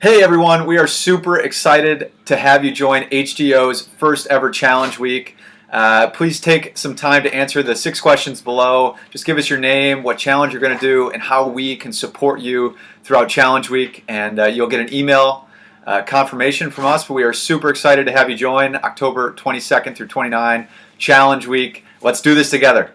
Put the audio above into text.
Hey everyone, we are super excited to have you join HDO's first ever challenge week. Uh, please take some time to answer the six questions below. Just give us your name, what challenge you're going to do, and how we can support you throughout challenge week. And uh, you'll get an email uh, confirmation from us. But we are super excited to have you join October 22nd through 29 challenge week. Let's do this together.